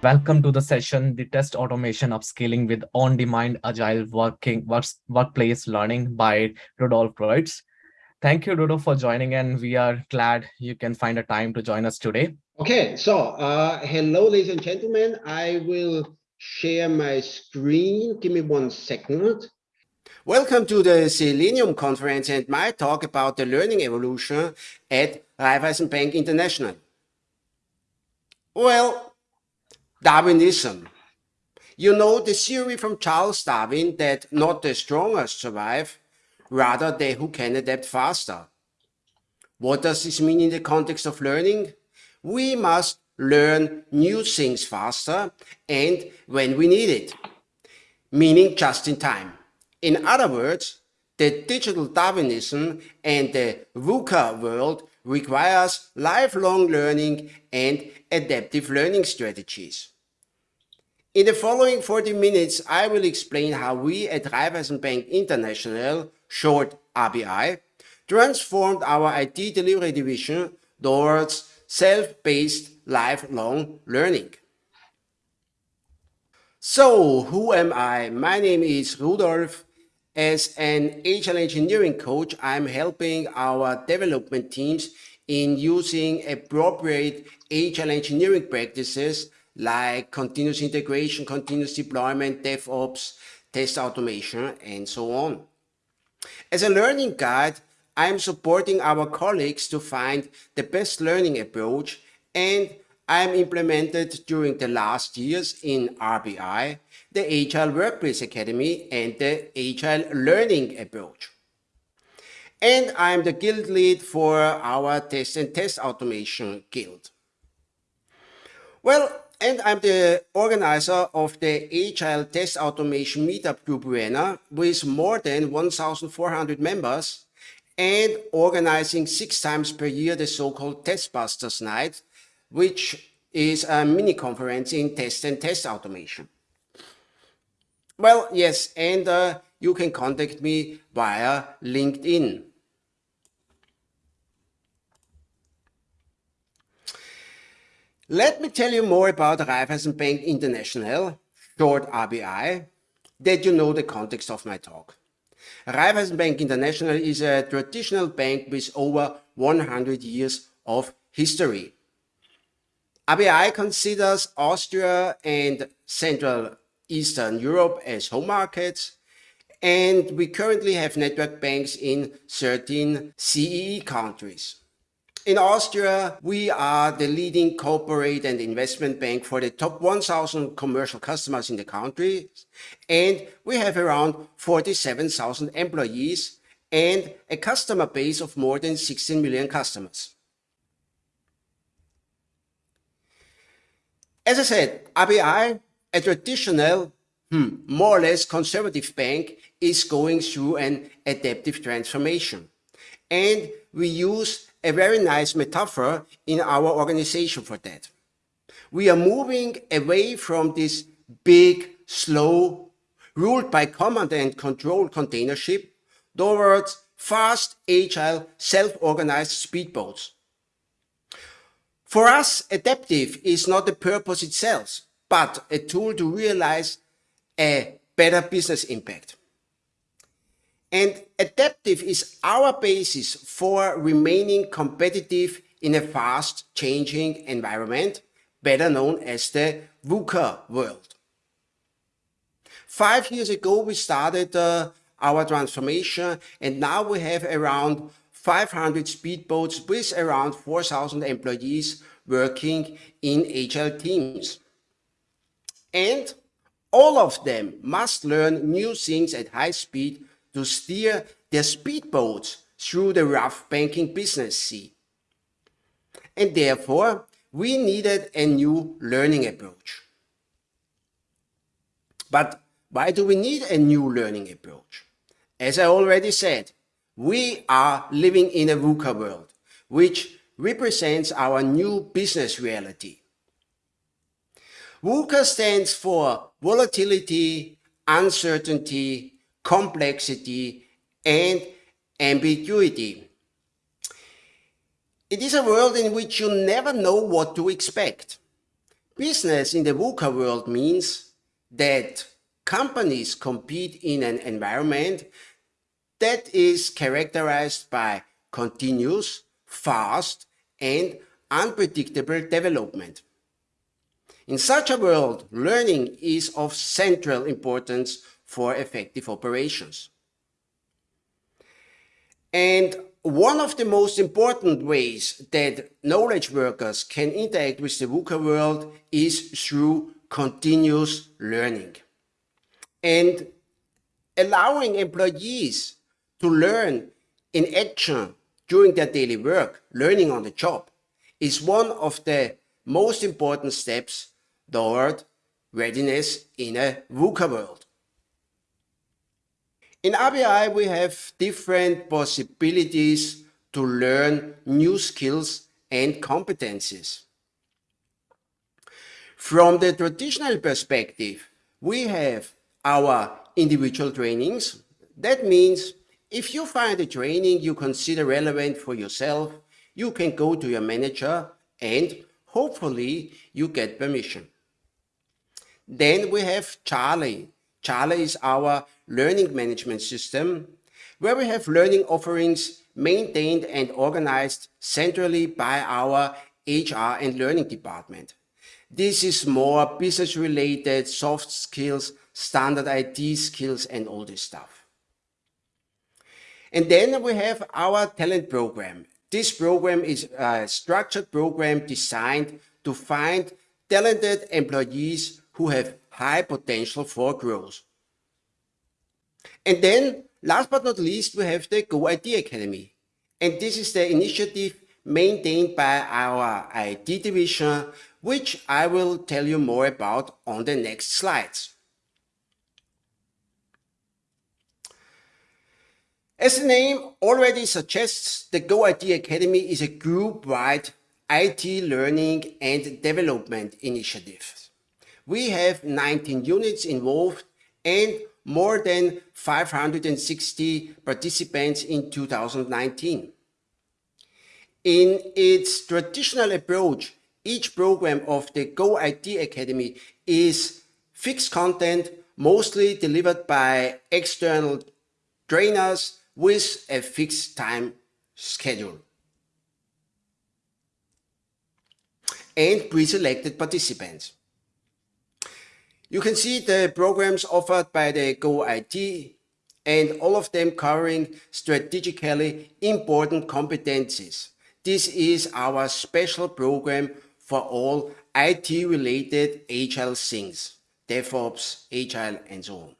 Welcome to the session, the test automation upskilling with on-demand agile working works, workplace learning by Rudolf Grötz. Thank you, Rudo, for joining and we are glad you can find a time to join us today. Okay, so uh, hello, ladies and gentlemen. I will share my screen. Give me one second. Welcome to the Selenium conference and my talk about the learning evolution at Raiffeisen Bank International. Well, Darwinism. You know the theory from Charles Darwin that not the strongest survive, rather they who can adapt faster. What does this mean in the context of learning? We must learn new things faster and when we need it, meaning just in time. In other words, the digital Darwinism and the VUCA world requires lifelong learning and adaptive learning strategies. In the following 40 minutes, I will explain how we at Raiffeisen Bank International, short RBI, transformed our IT delivery division towards self-paced lifelong learning. So, who am I? My name is Rudolf. As an agile engineering coach, I'm helping our development teams in using appropriate agile engineering practices like continuous integration, continuous deployment, DevOps, test automation, and so on. As a learning guide, I am supporting our colleagues to find the best learning approach and I am implemented during the last years in RBI, the Agile Workplace Academy and the Agile Learning Approach. And I'm the guild lead for our test and test automation guild. Well, and I'm the organizer of the Agile Test Automation Meetup Group Vienna with more than 1,400 members and organizing six times per year the so-called Testbusters Night, which is a mini conference in test and test automation. Well, yes, and uh, you can contact me via LinkedIn. Let me tell you more about Raiffeisen Bank International, short RBI, that you know the context of my talk. Raiffeisen Bank International is a traditional bank with over 100 years of history. RBI considers Austria and Central Eastern Europe as home markets, and we currently have network banks in 13 CEE countries. In Austria, we are the leading corporate and investment bank for the top 1,000 commercial customers in the country. And we have around 47,000 employees and a customer base of more than 16 million customers. As I said, RBI, a traditional, hmm, more or less conservative bank, is going through an adaptive transformation. And we use a very nice metaphor in our organization for that. We are moving away from this big, slow, ruled by command and control container ship towards fast, agile, self-organized speedboats. For us, adaptive is not the purpose itself, but a tool to realize a better business impact. And adaptive is our basis for remaining competitive in a fast changing environment, better known as the VUCA world. Five years ago, we started uh, our transformation and now we have around 500 speedboats with around 4,000 employees working in agile teams. And all of them must learn new things at high speed to steer their speedboats through the rough banking business sea. And therefore, we needed a new learning approach. But why do we need a new learning approach? As I already said, we are living in a VUCA world, which represents our new business reality. VUCA stands for volatility, uncertainty, complexity, and ambiguity. It is a world in which you never know what to expect. Business in the VUCA world means that companies compete in an environment that is characterized by continuous, fast, and unpredictable development. In such a world, learning is of central importance for effective operations. And one of the most important ways that knowledge workers can interact with the VUCA world is through continuous learning. And allowing employees to learn in action during their daily work, learning on the job, is one of the most important steps toward readiness in a VUCA world. In RBI, we have different possibilities to learn new skills and competencies. From the traditional perspective, we have our individual trainings. That means if you find a training you consider relevant for yourself, you can go to your manager and hopefully you get permission. Then we have Charlie. Charlie is our learning management system where we have learning offerings maintained and organized centrally by our HR and learning department. This is more business related, soft skills, standard IT skills and all this stuff. And then we have our talent program. This program is a structured program designed to find talented employees who have high potential for growth. And then last but not least, we have the Go IT Academy. And this is the initiative maintained by our IT division, which I will tell you more about on the next slides. As the name already suggests, the Go IT Academy is a group-wide IT learning and development initiative. We have 19 units involved and more than 560 participants in 2019. In its traditional approach, each program of the Go IT Academy is fixed content, mostly delivered by external trainers with a fixed time schedule. and pre-selected participants. You can see the programs offered by the Go IT and all of them covering strategically important competencies. This is our special program for all IT related agile things, DevOps, agile and so on.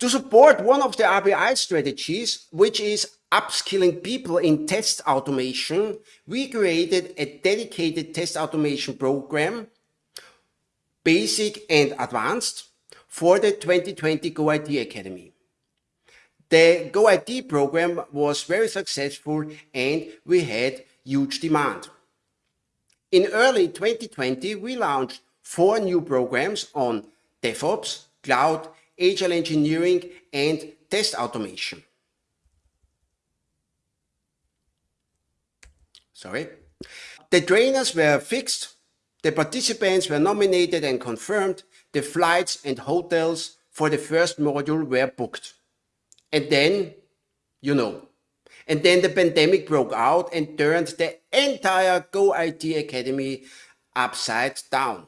To support one of the RBI strategies, which is upskilling people in test automation, we created a dedicated test automation program, basic and advanced, for the 2020 GoIT Academy. The GoIT program was very successful and we had huge demand. In early 2020, we launched four new programs on DevOps, cloud, agile engineering, and test automation. Sorry. The trainers were fixed, the participants were nominated and confirmed, the flights and hotels for the first module were booked. And then, you know, and then the pandemic broke out and turned the entire Go IT Academy upside down.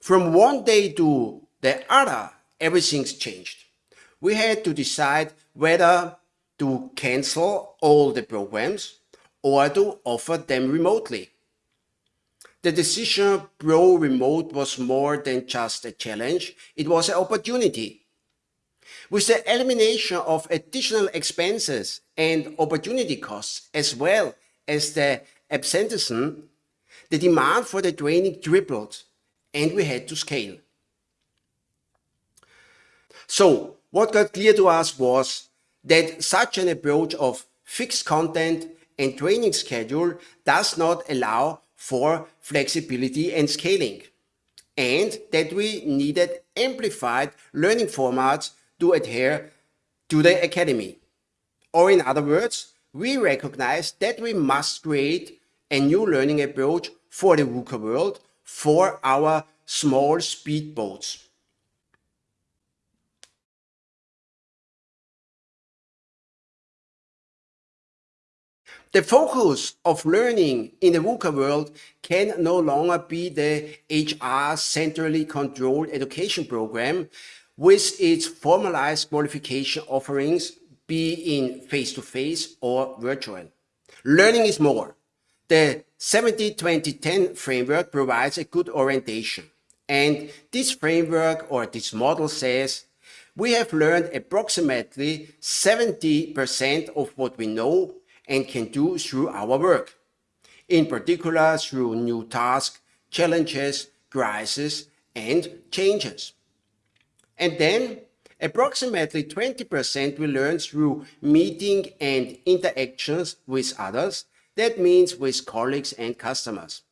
From one day to the other, everything's changed. We had to decide whether to cancel all the programs or to offer them remotely. The decision pro remote was more than just a challenge, it was an opportunity. With the elimination of additional expenses and opportunity costs, as well as the absenteeism, the demand for the training tripled and we had to scale. So what got clear to us was that such an approach of fixed content and training schedule does not allow for flexibility and scaling, and that we needed amplified learning formats to adhere to the academy. Or in other words, we recognize that we must create a new learning approach for the VUCA world for our small speedboats. The focus of learning in the VUCA world can no longer be the HR centrally controlled education program with its formalized qualification offerings be in face-to-face -face or virtual. Learning is more. The 70-20-10 framework provides a good orientation. And this framework or this model says we have learned approximately 70% of what we know and can do through our work. In particular, through new tasks, challenges, crises, and changes. And then approximately 20% we learn through meeting and interactions with others. That means with colleagues and customers.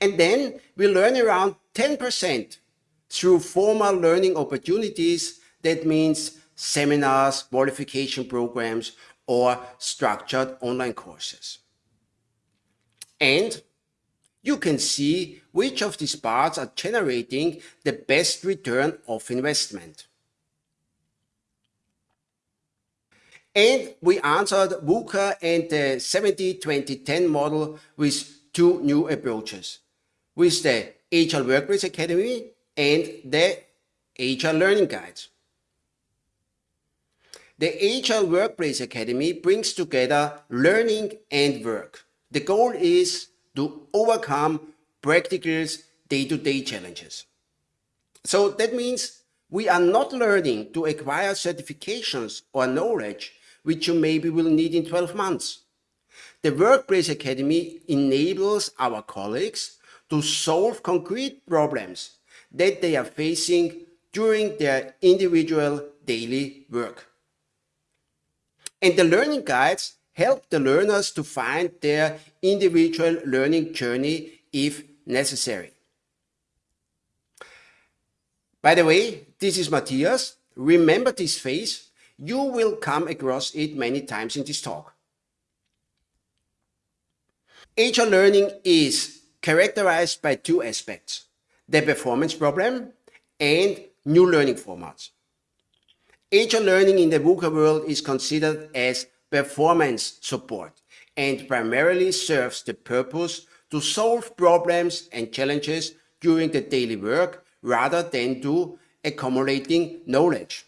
And then we learn around 10% through formal learning opportunities. That means seminars, qualification programs, or structured online courses. And you can see which of these parts are generating the best return of investment. And we answered VUCA and the 70-20-10 model with two new approaches, with the Agile Workplace Academy and the Agile Learning Guides. The Agile Workplace Academy brings together learning and work. The goal is to overcome practical day-to-day -day challenges. So that means we are not learning to acquire certifications or knowledge which you maybe will need in 12 months. The Workplace Academy enables our colleagues to solve concrete problems that they are facing during their individual daily work. And the learning guides help the learners to find their individual learning journey if necessary. By the way, this is Matthias. Remember this face. You will come across it many times in this talk. Agile learning is characterized by two aspects, the performance problem and new learning formats. Agile learning in the VUCA world is considered as performance support and primarily serves the purpose to solve problems and challenges during the daily work rather than to accumulating knowledge.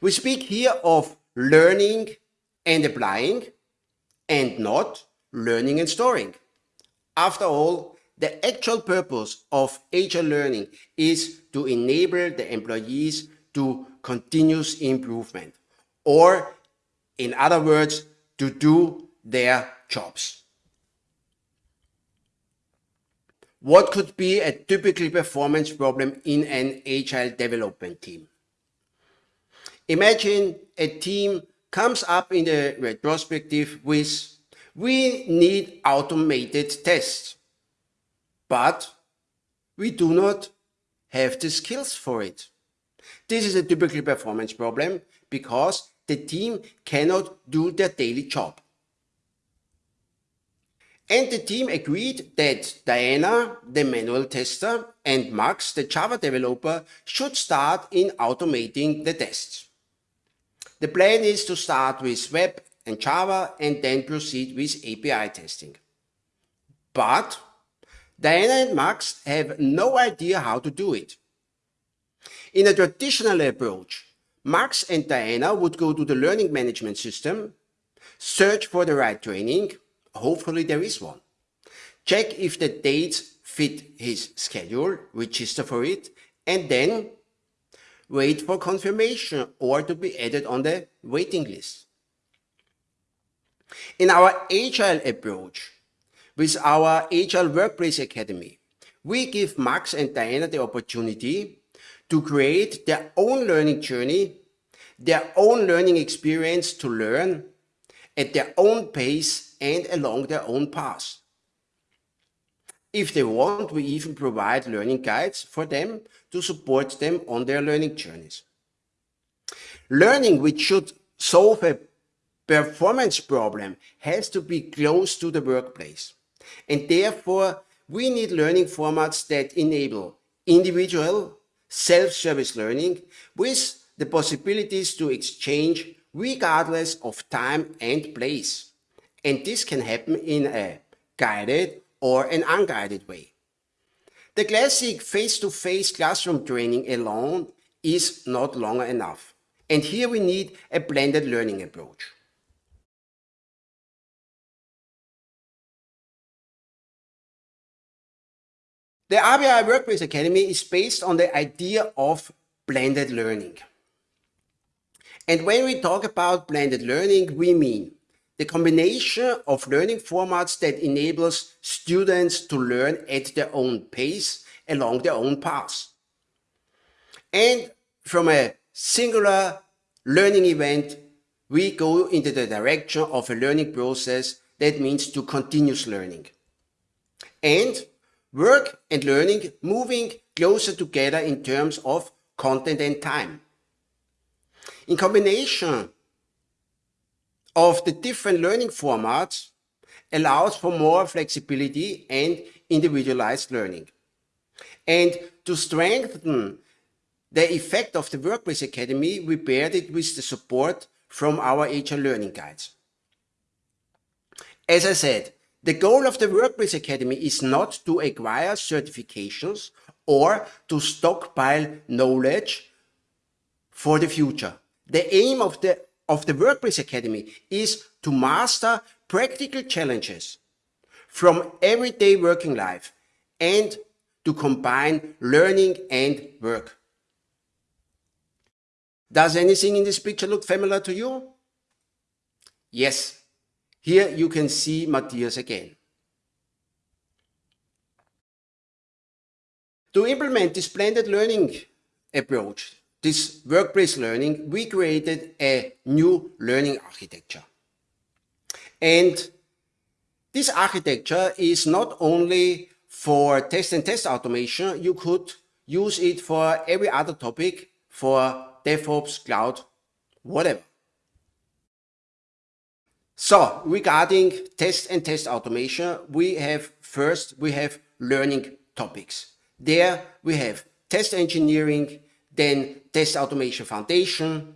We speak here of learning and applying and not learning and storing. After all, the actual purpose of Agile learning is to enable the employees to continuous improvement, or in other words, to do their jobs. What could be a typical performance problem in an agile development team? Imagine a team comes up in the retrospective with, we need automated tests, but we do not have the skills for it. This is a typical performance problem because the team cannot do their daily job. And the team agreed that Diana, the manual tester, and Max, the Java developer, should start in automating the tests. The plan is to start with web and Java and then proceed with API testing. But Diana and Max have no idea how to do it. In a traditional approach, Max and Diana would go to the learning management system, search for the right training, hopefully there is one, check if the dates fit his schedule, register for it, and then wait for confirmation or to be added on the waiting list. In our Agile approach, with our Agile Workplace Academy, we give Max and Diana the opportunity to create their own learning journey, their own learning experience to learn at their own pace and along their own path. If they want, we even provide learning guides for them to support them on their learning journeys. Learning which should solve a performance problem has to be close to the workplace. And therefore, we need learning formats that enable individual self-service learning with the possibilities to exchange regardless of time and place. And this can happen in a guided or an unguided way. The classic face-to-face -face classroom training alone is not longer enough. And here we need a blended learning approach. The RBI Workplace Academy is based on the idea of blended learning. And when we talk about blended learning, we mean the combination of learning formats that enables students to learn at their own pace along their own paths. And from a singular learning event, we go into the direction of a learning process that means to continuous learning. And work and learning moving closer together in terms of content and time. In combination of the different learning formats allows for more flexibility and individualized learning. And to strengthen the effect of the Workplace Academy, we paired it with the support from our Agile learning guides. As I said, the goal of the Workplace Academy is not to acquire certifications or to stockpile knowledge for the future. The aim of the, of the Workplace Academy is to master practical challenges from everyday working life and to combine learning and work. Does anything in this picture look familiar to you? Yes. Here you can see Matthias again. To implement this blended learning approach, this workplace learning, we created a new learning architecture. And this architecture is not only for test and test automation, you could use it for every other topic, for DevOps, cloud, whatever. So regarding test and test automation, we have first, we have learning topics. There we have test engineering, then test automation foundation,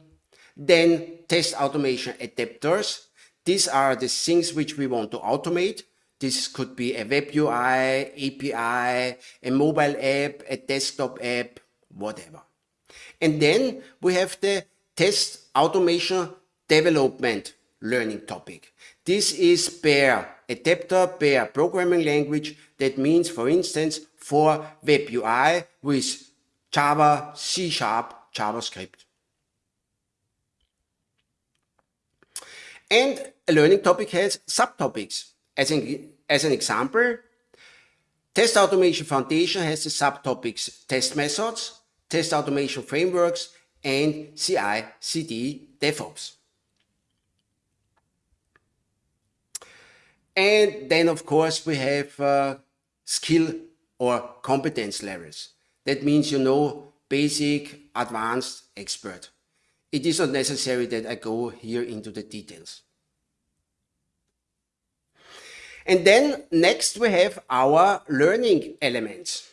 then test automation adapters. These are the things which we want to automate. This could be a web UI, API, a mobile app, a desktop app, whatever. And then we have the test automation development learning topic. This is per adapter, per programming language. That means, for instance, for web UI with Java, C Sharp, JavaScript. And a learning topic has subtopics. As an, as an example, Test Automation Foundation has the subtopics test methods, test automation frameworks, and CI/CD DevOps. And then, of course, we have uh, skill or competence levels. That means you know basic, advanced, expert. It is not necessary that I go here into the details. And then next we have our learning elements.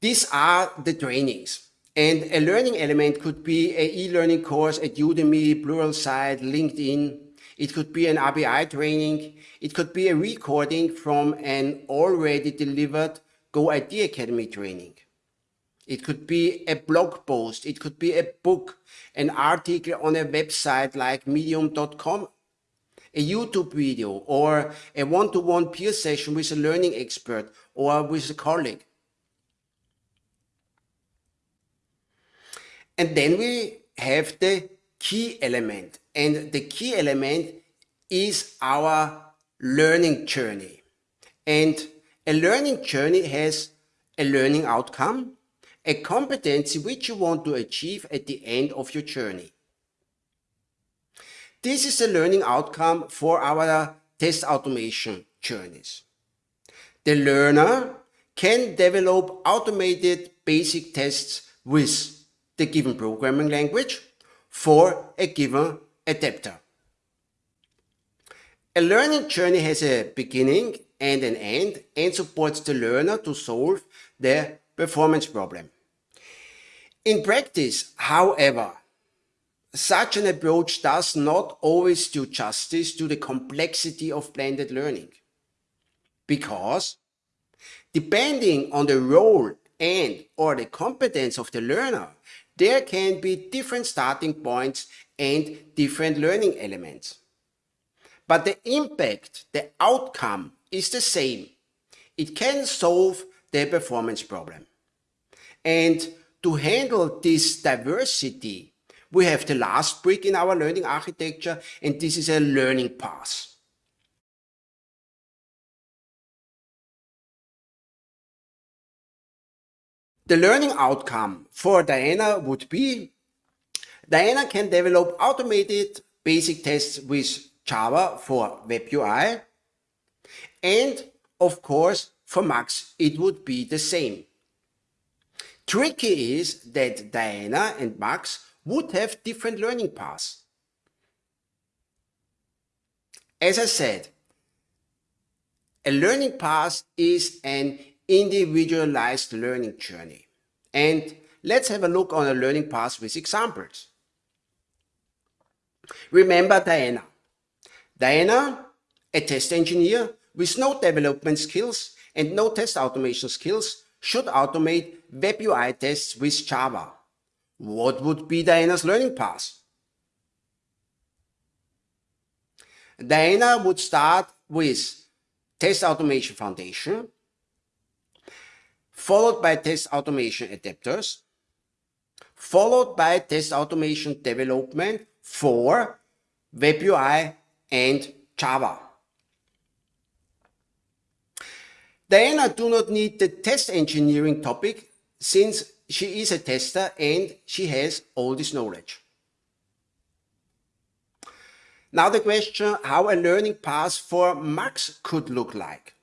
These are the trainings. And a learning element could be a e-learning course at Udemy, Pluralsight, LinkedIn. It could be an RBI training. It could be a recording from an already delivered Go IT Academy training. It could be a blog post. It could be a book, an article on a website like medium.com a YouTube video or a one-to-one -one peer session with a learning expert or with a colleague. And then we have the key element. And the key element is our learning journey. And a learning journey has a learning outcome, a competency which you want to achieve at the end of your journey. This is the learning outcome for our test automation journeys. The learner can develop automated basic tests with the given programming language for a given adapter. A learning journey has a beginning and an end and supports the learner to solve the performance problem. In practice, however, such an approach does not always do justice to the complexity of blended learning. Because depending on the role and or the competence of the learner, there can be different starting points and different learning elements. But the impact, the outcome is the same. It can solve the performance problem. And to handle this diversity, we have the last brick in our learning architecture, and this is a learning path. The learning outcome for Diana would be Diana can develop automated basic tests with Java for web UI. And of course, for Max, it would be the same. Tricky is that Diana and Max would have different learning paths. As I said, a learning path is an individualized learning journey. And let's have a look on a learning path with examples. Remember Diana. Diana, a test engineer with no development skills and no test automation skills, should automate web UI tests with Java. What would be Diana's learning path? Diana would start with Test Automation Foundation, followed by Test Automation Adapters, followed by Test Automation Development for Web UI and Java. Diana do not need the test engineering topic since she is a tester and she has all this knowledge. Now the question how a learning path for Max could look like.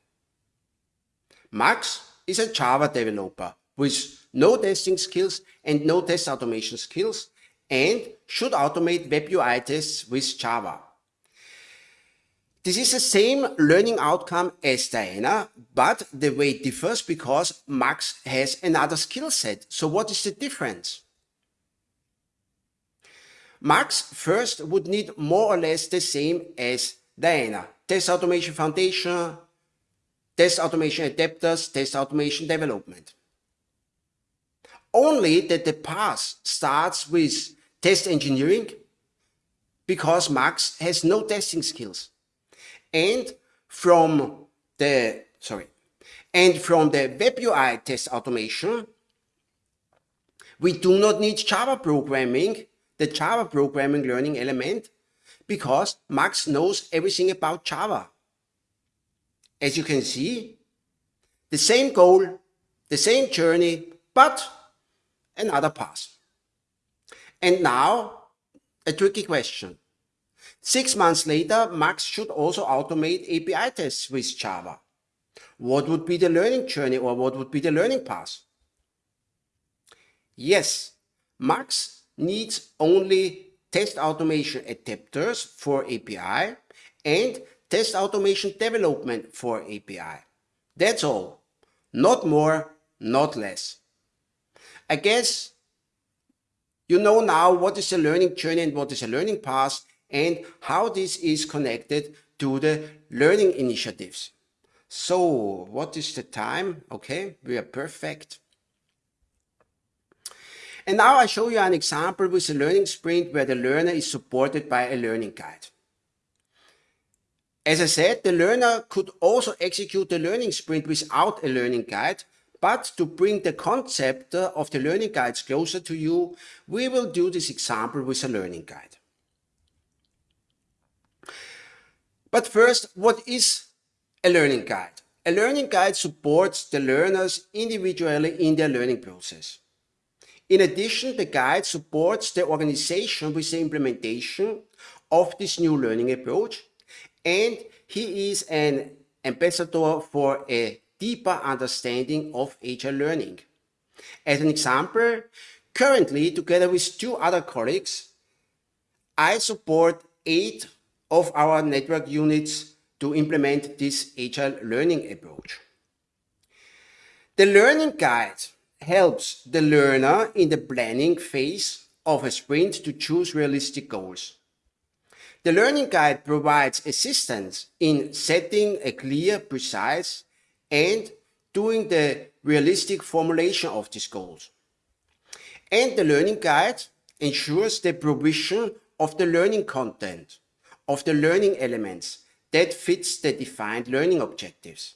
Max is a Java developer with no testing skills and no test automation skills and should automate web UI tests with Java. This is the same learning outcome as Diana, but the way differs because Max has another skill set. So what is the difference? Max first would need more or less the same as Diana. Test automation foundation, test automation adapters, test automation development. Only that the path starts with test engineering because Max has no testing skills. And from the, sorry, and from the web UI test automation, we do not need Java programming, the Java programming learning element, because Max knows everything about Java. As you can see, the same goal, the same journey, but another path. And now, a tricky question. Six months later, Max should also automate API tests with Java. What would be the learning journey or what would be the learning path? Yes, Max needs only test automation adapters for API and test automation development for API. That's all. Not more, not less. I guess you know now what is a learning journey and what is a learning path and how this is connected to the learning initiatives. So what is the time? Okay, we are perfect. And now I show you an example with a learning sprint where the learner is supported by a learning guide. As I said, the learner could also execute the learning sprint without a learning guide, but to bring the concept of the learning guides closer to you, we will do this example with a learning guide. But first, what is a learning guide? A learning guide supports the learners individually in their learning process. In addition, the guide supports the organization with the implementation of this new learning approach, and he is an ambassador for a deeper understanding of agile learning. As an example, currently, together with two other colleagues, I support eight of our network units to implement this agile learning approach. The learning guide helps the learner in the planning phase of a sprint to choose realistic goals. The learning guide provides assistance in setting a clear, precise, and doing the realistic formulation of these goals. And the learning guide ensures the provision of the learning content, of the learning elements that fits the defined learning objectives.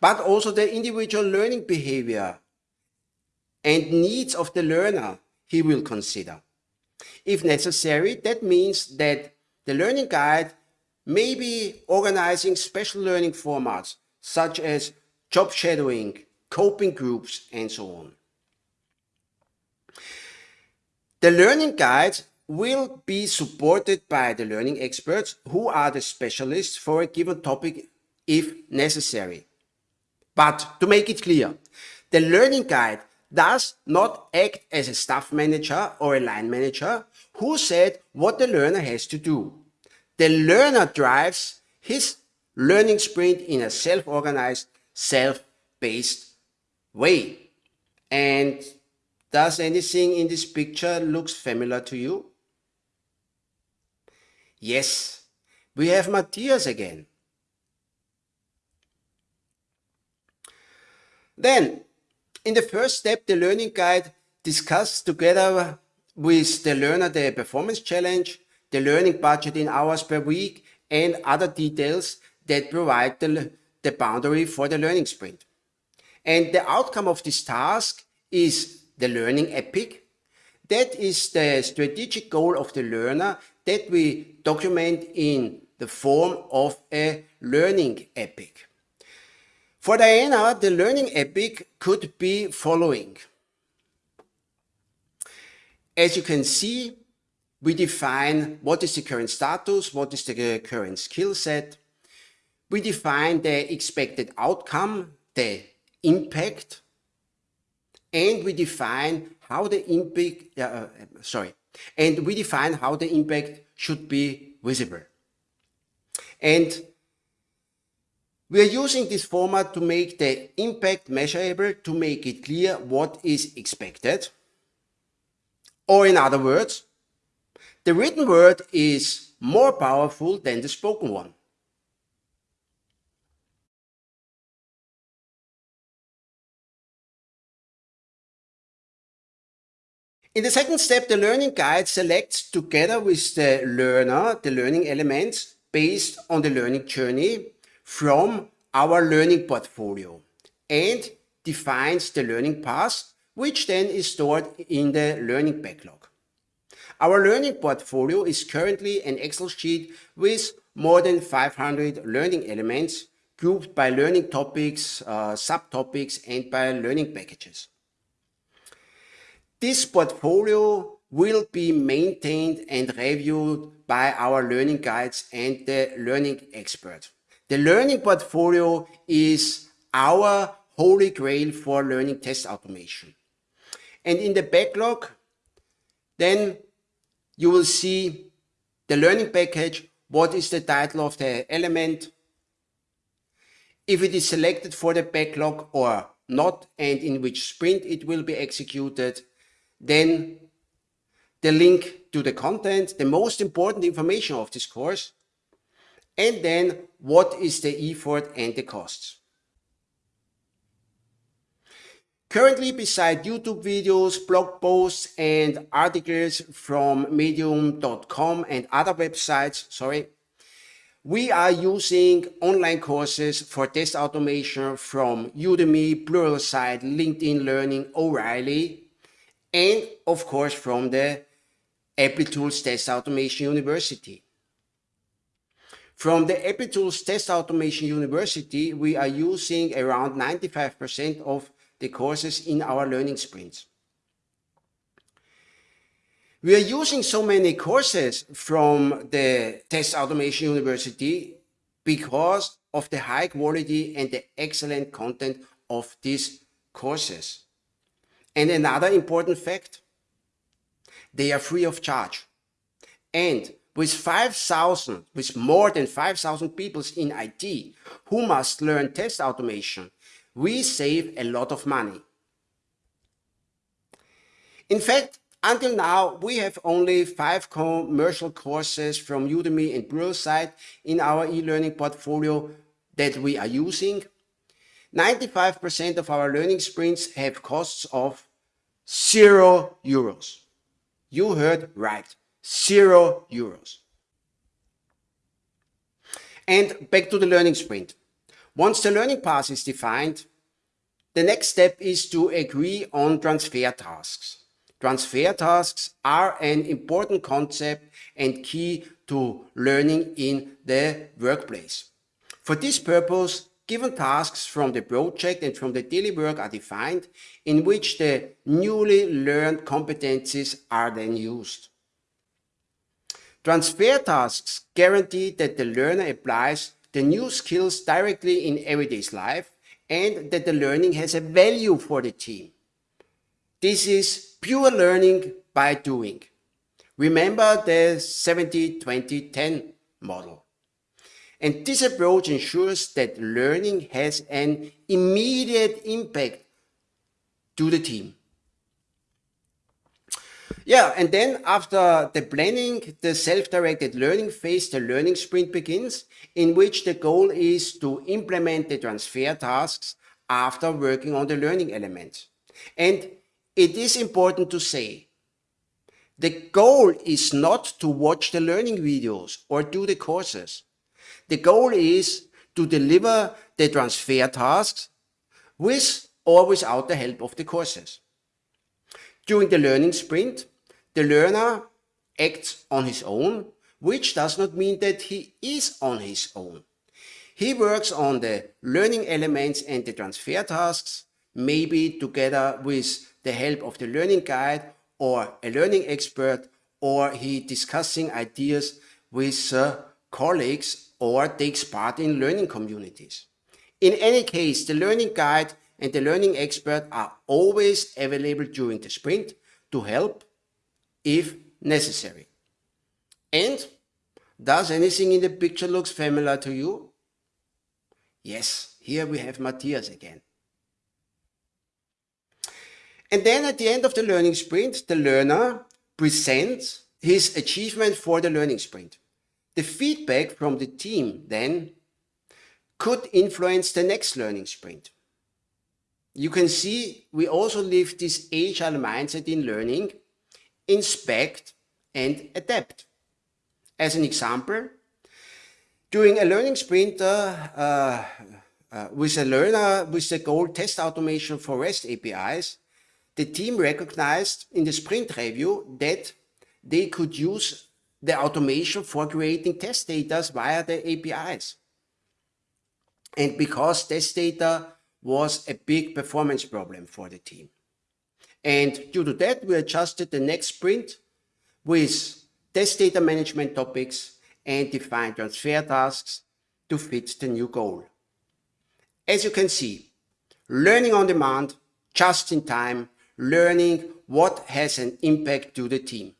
But also the individual learning behavior and needs of the learner he will consider. If necessary, that means that the learning guide may be organizing special learning formats such as job shadowing, coping groups, and so on. The learning guide will be supported by the learning experts who are the specialists for a given topic if necessary. But to make it clear, the learning guide does not act as a staff manager or a line manager who said what the learner has to do. The learner drives his learning sprint in a self-organized, self-based way. And does anything in this picture looks familiar to you? Yes, we have Matthias again. Then in the first step, the learning guide discusses together with the learner the performance challenge, the learning budget in hours per week, and other details that provide the, the boundary for the learning sprint. And the outcome of this task is the learning epic. That is the strategic goal of the learner that we document in the form of a learning epic. For Diana, the learning epic could be following. As you can see, we define what is the current status, what is the current skill set. We define the expected outcome, the impact, and we define how the impact, uh, sorry, and we define how the impact should be visible. And we are using this format to make the impact measurable, to make it clear what is expected. Or in other words, the written word is more powerful than the spoken one. In the second step, the learning guide selects together with the learner the learning elements based on the learning journey from our learning portfolio and defines the learning path, which then is stored in the learning backlog. Our learning portfolio is currently an Excel sheet with more than 500 learning elements grouped by learning topics, uh, subtopics, and by learning packages. This portfolio will be maintained and reviewed by our learning guides and the learning expert. The learning portfolio is our holy grail for learning test automation. And in the backlog, then you will see the learning package, what is the title of the element, if it is selected for the backlog or not, and in which sprint it will be executed, then the link to the content, the most important information of this course, and then what is the effort and the costs. Currently, beside YouTube videos, blog posts, and articles from medium.com and other websites, sorry, we are using online courses for test automation from Udemy, Pluralsight, LinkedIn Learning, O'Reilly, and of course from the Applitools Test Automation University. From the Applitools Test Automation University, we are using around 95% of the courses in our learning sprints. We are using so many courses from the Test Automation University because of the high quality and the excellent content of these courses. And another important fact, They are free of charge. And with 5,000, with more than 5,000 people in IT who must learn test automation, we save a lot of money. In fact, until now, we have only five commercial courses from Udemy and Pluralsight in our e-learning portfolio that we are using. 95% of our learning sprints have costs of zero euros. You heard right, zero euros. And back to the learning sprint. Once the learning path is defined, the next step is to agree on transfer tasks. Transfer tasks are an important concept and key to learning in the workplace. For this purpose, given tasks from the project and from the daily work are defined in which the newly learned competencies are then used. Transfer tasks guarantee that the learner applies the new skills directly in everyday life and that the learning has a value for the team. This is pure learning by doing. Remember the 70-20-10 model. And this approach ensures that learning has an immediate impact to the team. Yeah, and then after the planning, the self-directed learning phase, the learning sprint begins, in which the goal is to implement the transfer tasks after working on the learning elements. And it is important to say, the goal is not to watch the learning videos or do the courses. The goal is to deliver the transfer tasks with or without the help of the courses. During the learning sprint, the learner acts on his own, which does not mean that he is on his own. He works on the learning elements and the transfer tasks, maybe together with the help of the learning guide or a learning expert or he discussing ideas with uh, colleagues or takes part in learning communities. In any case, the learning guide and the learning expert are always available during the sprint to help if necessary. And does anything in the picture looks familiar to you? Yes, here we have Matthias again. And then at the end of the learning sprint, the learner presents his achievement for the learning sprint. The feedback from the team then could influence the next learning sprint. You can see we also live this agile mindset in learning, inspect and adapt. As an example, during a learning sprint uh, uh, with a learner with the goal test automation for REST APIs, the team recognized in the sprint review that they could use the automation for creating test data via the APIs. And because test data was a big performance problem for the team. And due to that, we adjusted the next sprint with test data management topics and defined transfer tasks to fit the new goal. As you can see, learning on demand, just in time, learning what has an impact to the team.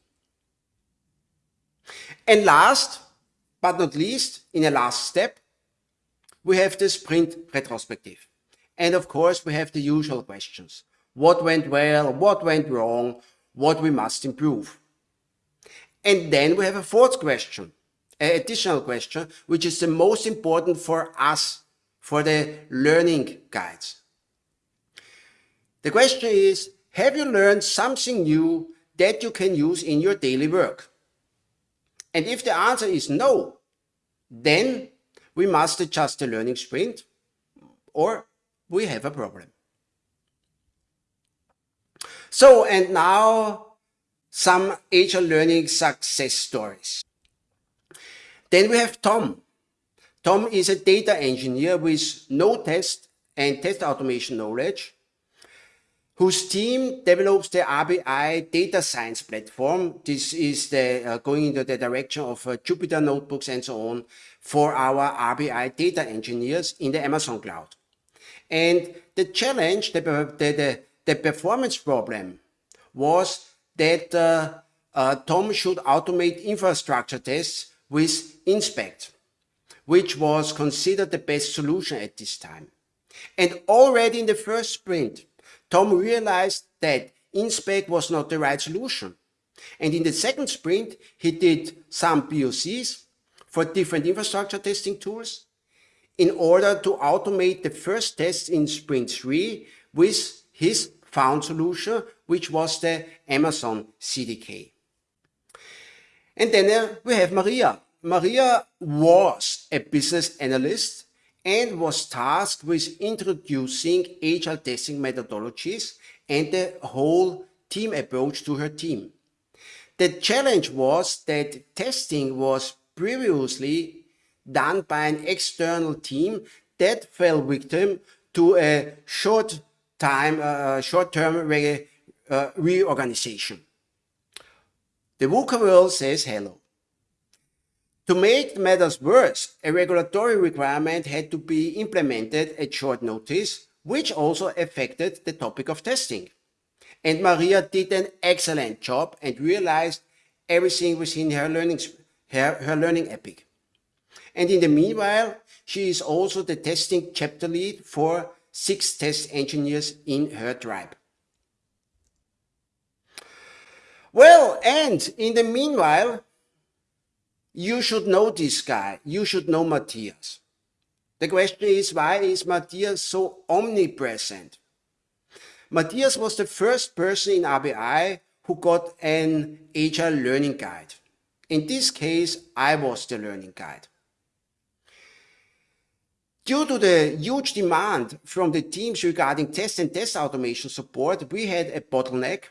And last but not least, in a last step, we have the sprint retrospective. And of course, we have the usual questions. What went well? What went wrong? What we must improve? And then we have a fourth question, an additional question, which is the most important for us, for the learning guides. The question is, have you learned something new that you can use in your daily work? And if the answer is no, then we must adjust the learning sprint or we have a problem. So, and now some agile learning success stories. Then we have Tom. Tom is a data engineer with no test and test automation knowledge whose team develops the RBI data science platform. This is the uh, going into the direction of uh, Jupyter notebooks and so on for our RBI data engineers in the Amazon cloud. And the challenge, the, the, the, the performance problem was that uh, uh, Tom should automate infrastructure tests with InSpec, which was considered the best solution at this time. And already in the first sprint, Tom realized that InSpec was not the right solution. And in the second sprint, he did some POCs for different infrastructure testing tools in order to automate the first tests in sprint three with his found solution, which was the Amazon CDK. And then uh, we have Maria. Maria was a business analyst and was tasked with introducing agile testing methodologies and the whole team approach to her team. The challenge was that testing was previously done by an external team that fell victim to a short time, uh, short-term re uh, reorganization. The VUCA world says hello. To make matters worse, a regulatory requirement had to be implemented at short notice, which also affected the topic of testing. And Maria did an excellent job and realized everything within her her, her learning epic. And in the meanwhile, she is also the testing chapter lead for six test engineers in her tribe. Well, and in the meanwhile, you should know this guy. You should know Matthias. The question is, why is Matthias so omnipresent? Matthias was the first person in RBI who got an agile learning guide. In this case, I was the learning guide. Due to the huge demand from the teams regarding test and test automation support, we had a bottleneck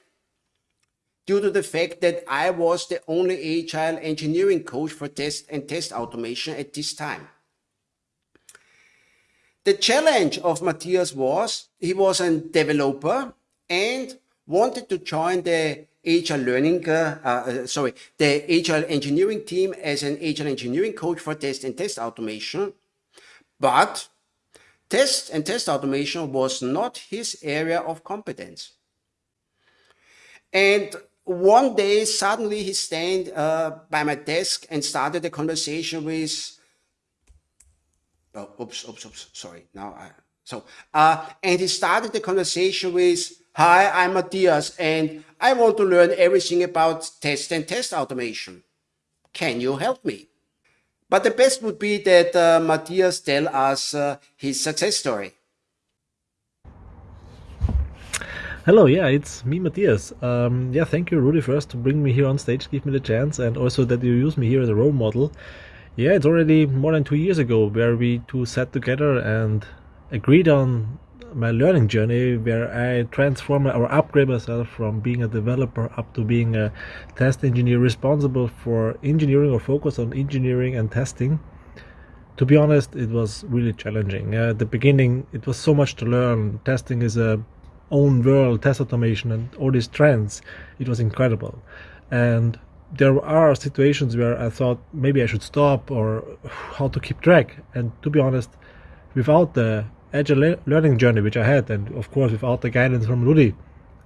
due to the fact that I was the only agile engineering coach for test and test automation at this time. The challenge of Matthias was he was a developer and wanted to join the agile learning, uh, uh, sorry, the agile engineering team as an agile engineering coach for test and test automation. But test and test automation was not his area of competence. And one day, suddenly he stand uh, by my desk and started a conversation with, oh, oops, oops, oops, sorry, now I, so, uh, and he started the conversation with, hi, I'm Matthias, and I want to learn everything about test and test automation. Can you help me? But the best would be that uh, Matthias tell us uh, his success story. Hello, yeah, it's me, Matthias. Um, yeah, thank you, Rudy, first to bring me here on stage, give me the chance, and also that you use me here as a role model. Yeah, it's already more than two years ago where we two sat together and agreed on my learning journey where I transform or upgrade myself from being a developer up to being a test engineer responsible for engineering or focus on engineering and testing. To be honest, it was really challenging. Uh, at the beginning, it was so much to learn. Testing is a own world, test automation, and all these trends. It was incredible. And there are situations where I thought maybe I should stop or how to keep track. And to be honest, without the agile learning journey which I had, and of course without the guidance from Rudy,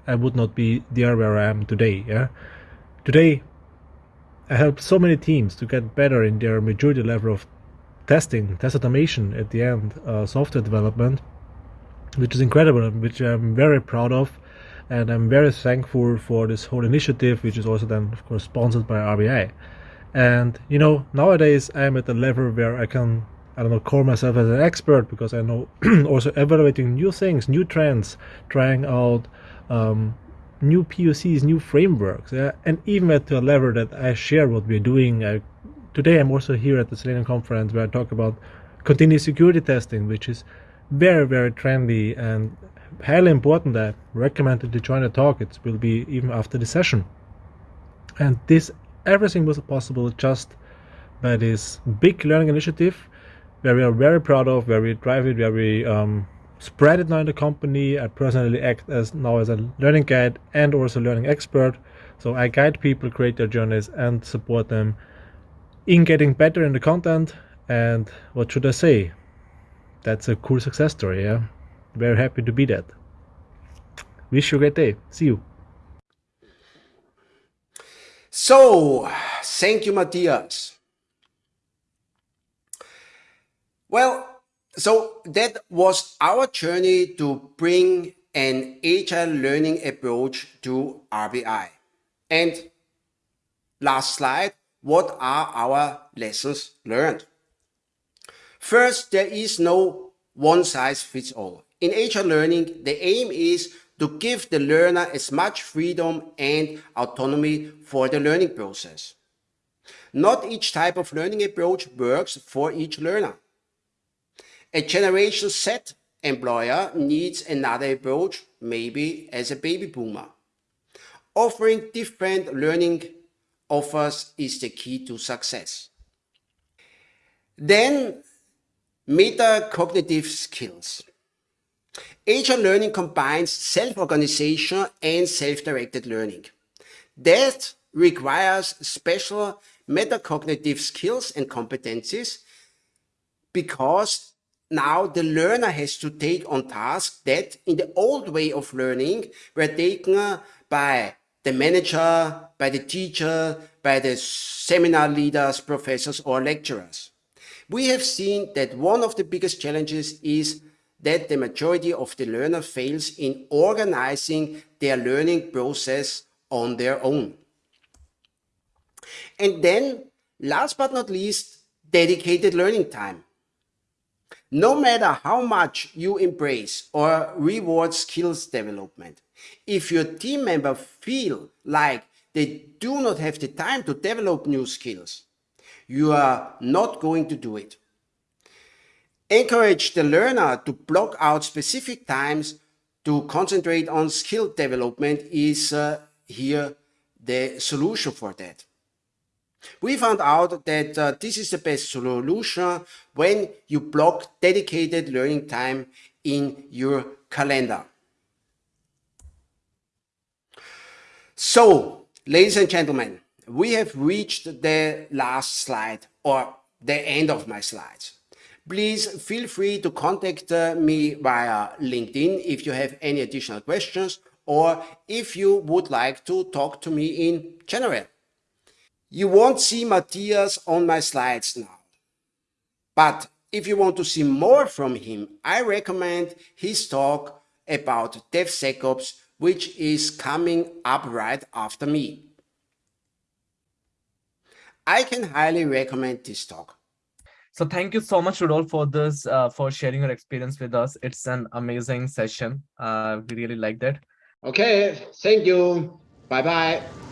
I would not be there where I am today. Yeah, today I help so many teams to get better in their maturity level of testing, test automation at the end, uh, software development, which is incredible which I'm very proud of and I'm very thankful for this whole initiative which is also then of course sponsored by RBI and you know nowadays I'm at a level where I can I don't know call myself as an expert because I know also evaluating new things new trends trying out um, new POCs new frameworks yeah? and even at a level that I share what we're doing I, today I'm also here at the Selenium conference where I talk about continuous security testing which is very very trendy and highly important. I recommend that you join the talk. It will be even after the session. And this everything was possible just by this big learning initiative where we are very proud of where we drive it where we um, spread it now in the company I personally act as now as a learning guide and also learning expert so I guide people create their journeys and support them in getting better in the content and what should I say that's a cool success story, yeah? Very happy to be that. Wish you a great day. See you. So, thank you, Matthias. Well, so that was our journey to bring an agile learning approach to RBI. And last slide, what are our lessons learned? First, there is no one size fits all. In agile learning, the aim is to give the learner as much freedom and autonomy for the learning process. Not each type of learning approach works for each learner. A generation Z employer needs another approach, maybe as a baby boomer. Offering different learning offers is the key to success. Then metacognitive skills. Agile learning combines self-organization and self-directed learning. That requires special metacognitive skills and competencies because now the learner has to take on tasks that in the old way of learning were taken by the manager, by the teacher, by the seminar leaders, professors or lecturers. We have seen that one of the biggest challenges is that the majority of the learner fails in organizing their learning process on their own. And then, last but not least, dedicated learning time. No matter how much you embrace or reward skills development, if your team member feel like they do not have the time to develop new skills, you are not going to do it. Encourage the learner to block out specific times to concentrate on skill development is uh, here the solution for that. We found out that uh, this is the best solution when you block dedicated learning time in your calendar. So, ladies and gentlemen, we have reached the last slide or the end of my slides please feel free to contact uh, me via LinkedIn if you have any additional questions or if you would like to talk to me in general. You won't see Matthias on my slides now. But if you want to see more from him, I recommend his talk about DevSecOps, which is coming up right after me. I can highly recommend this talk. So thank you so much, Rudolf, for this, uh, for sharing your experience with us. It's an amazing session. Uh, we really liked it. Okay, thank you. Bye-bye.